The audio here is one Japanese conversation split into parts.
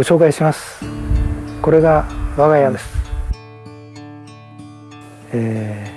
ご紹介します。これが我が家です、え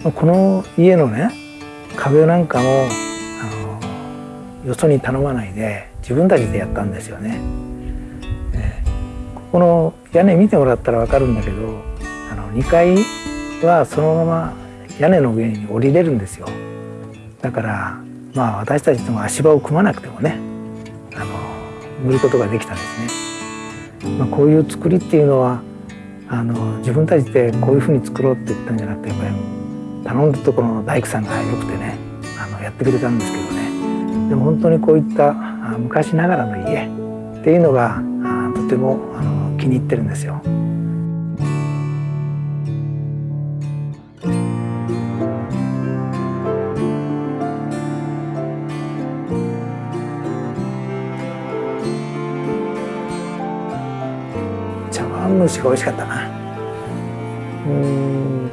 ー、この家のね壁なんかもあのよそに頼まないで自分たちでやったんですよね、えー、ここの屋根見てもらったら分かるんだけどあの2階はそのまま屋根の上に降りれるんですよ。だからまあ私たちとも足場を組まなくてもね塗ることができたんですね、まあ、こういう作りっていうのはあの自分たちでこういうふうに作ろうって言ったんじゃなくてやっぱり頼んだところの大工さんがよくてねあのやってくれたんですけどねでも本当にこういった昔ながらの家っていうのがとてもあの気に入ってるんですよ。蒸しが美味しかった。なうん。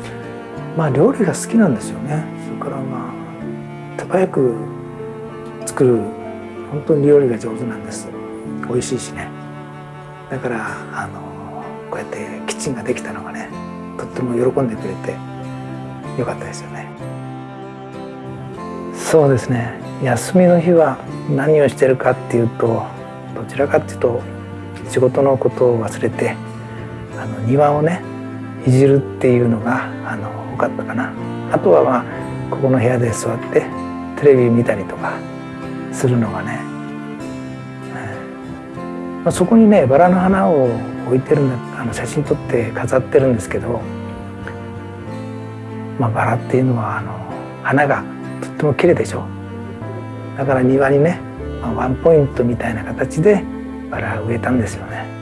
まあ料理が好きなんですよね。それからまあ手早く作る本当に料理が上手なんです。美味しいしね。だからあのこうやってキッチンができたのがねとっても喜んでくれてよかったですよね。そうですね。休みの日は何をしてるかっていうとどちらかっていうと仕事のことを忘れての庭をねいじるっていうのがあの多かったかな。あとはまあここの部屋で座ってテレビ見たりとかするのがね、まあ、そこにねバラの花を置いてるんだあの写真撮って飾ってるんですけど、まあ、バラっていうのはあの花がとっても綺麗でしょ。だから庭にね、まあ、ワンポイントみたいな形でバラ植えたんですよね。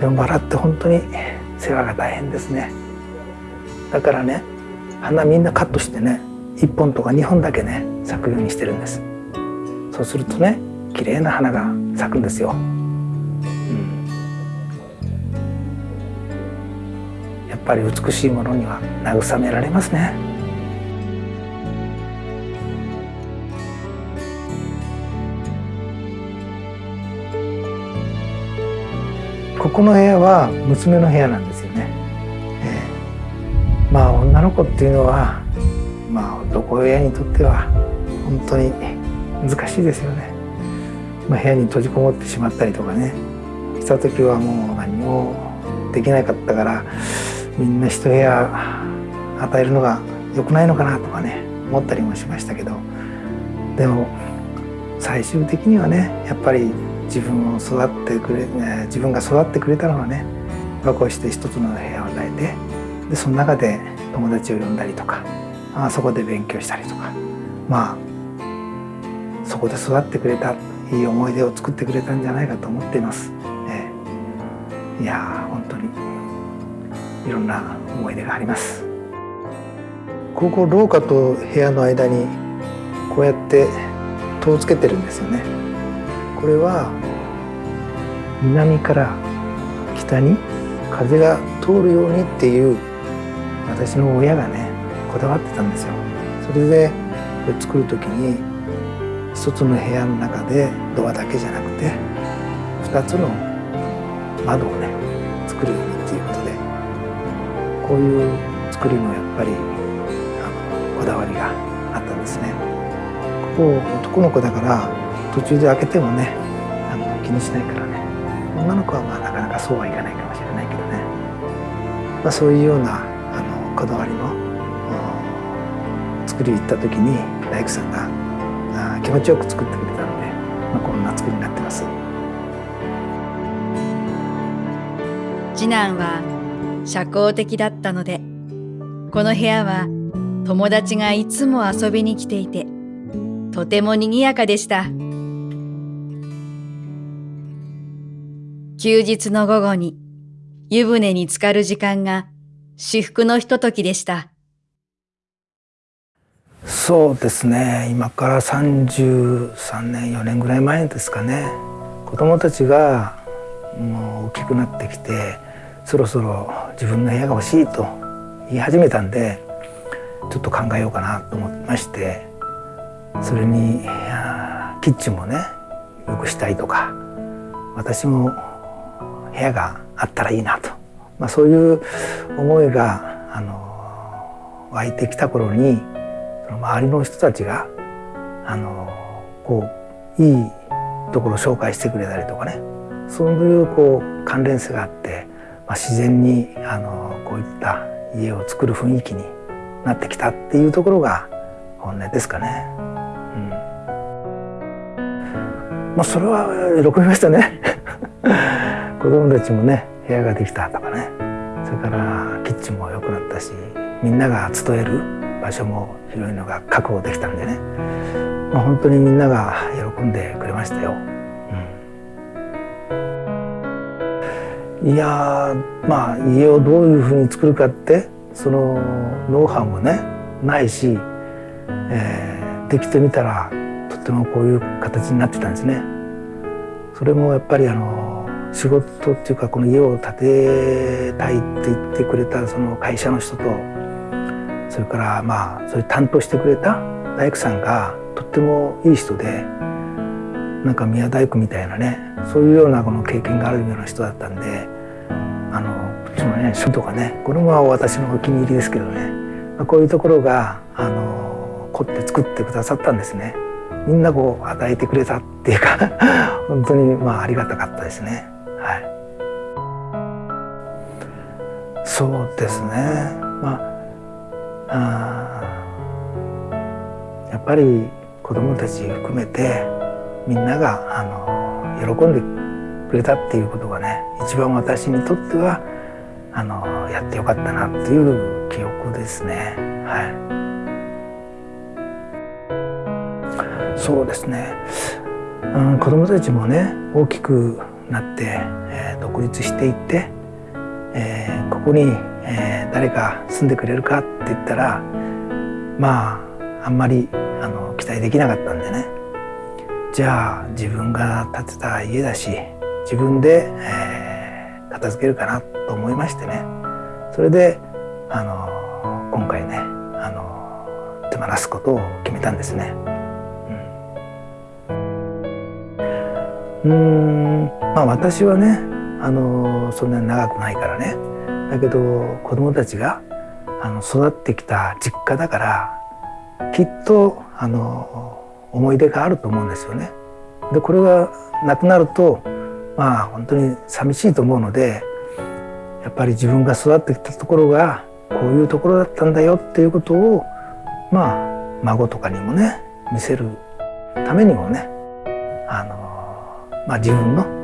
でもバラって本当に世話が大変ですね。だからね花みんなカットしてね1本とか2本だけね咲くようにしてるんです。そうするとね綺麗な花が咲くんですよ、うん、やっぱり美しいものには慰められますね。この部屋は娘の部屋なんですよね、えー、まあ女の子っていうのはまあ男親にとっては本当に難しいですよね、まあ、部屋に閉じこもってしまったりとかね。した時はもう何もできなかったからみんな一部屋与えるのが良くないのかなとかね思ったりもしましたけど。でも最終的にはねやっぱり自分を育ってくれ、自分が育ってくれたのはねこうして一つの部屋を与えてでその中で友達を呼んだりとかあそこで勉強したりとかまあそこで育ってくれたいい思い出を作ってくれたんじゃないかと思っています。えー、いや本当にいろんな思い出があります。ここ廊下と部屋の間にこうやって戸をつけてるんですよね。これは南から北に風が通るようにっていう私の親がねこだわってたんですよ。それでこれ作る時に一つの部屋の中でドアだけじゃなくて二つの窓をね作るようにっていうことでこういう作りもやっぱりあのこだわりがあったんですね。ここ男の子だから途中で開けてもねあの気にしないからね女の子はまあなかなかそうはいかないかもしれないけどね、まあ、そういうようなあのこだわりの作り行った時に大工さんが気持ちよく作ってくれたので、まあ、こんな作りになってます。次男は社交的だったのでこの部屋は友達がいつも遊びに来ていてとても賑やかでした。休日の午後に湯船に浸かる時間が至福のひとときでした。そうですね今から33年4年ぐらい前ですかね子供たちがもう大きくなってきてそろそろ自分の部屋が欲しいと言い始めたんでちょっと考えようかなと思いましてそれにキッチンもねよくしたいとか私も部屋があったらいいなと、まあ、そういう思いがあの湧いてきた頃にその周りの人たちがあのこういいところを紹介してくれたりとかね。そういうこう関連性があって、まあ、自然にあのこういった家を作る雰囲気になってきたっていうところが本音ですかね。うん。まあ、それは喜びましたね。子供たちもね部屋ができたとかねそれからキッチンも良くなったしみんなが集える場所も広いのが確保できたんでね、まあ、本当にみんなが喜んでくれましたよ。うん、いやまあ家をどういうふうに作るかってそのノウハウもねないし、えー、できてみたらとってもこういう形になってたんですね。それもやっぱりあの仕事っていうかこの家を建てたいって言ってくれたその会社の人とそれからまあそういう担当してくれた大工さんがとってもいい人でなんか宮大工みたいなねそういうようなこの経験があるような人だったんであのそのね書とかねこれも私のお気に入りですけどね、ま、こういうところがあの凝って作ってくださったんですね。みんなこう与えてくれたっていうか 本当にまあありがたかったですね。そうですね。まああやっぱり子どもたち含めてみんながあの喜んでくれたっていうことがね一番私にとってはあのやってよかったなっていう記憶ですね。はいそうですね、うん、子どもたちもね大きくなって、えー、独立していって、えー、ここに、えー、誰か住んでくれるかって言ったらまああんまりあの期待できなかったんでね。じゃあ自分が建てた家だし自分で、えー、片付けるかなと思いましてね。それであの今回ねあの手放すことを決めたんですね。うん。まあ私はねあのそんなに長くないからねだけど子供たちがあの育ってきた実家だからきっとあの思い出があると思うんですよね。でこれがなくなるとまあ本当に寂しいと思うのでやっぱり自分が育ってきたところがこういうところだったんだよっていうことをまあ孫とかにもね見せるためにもねあのまあ、自分の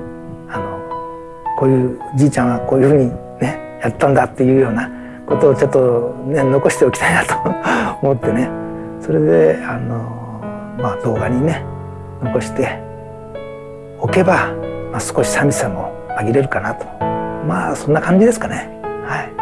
こういうじいちゃんはこういうふうにねやったんだっていうようなことをちょっと、ね、残しておきたいなと思ってね。それであの、まあ、動画にね残しておけば、まあ、少し寂しさも紛れるかなと。まあそんな感じですかね。はい。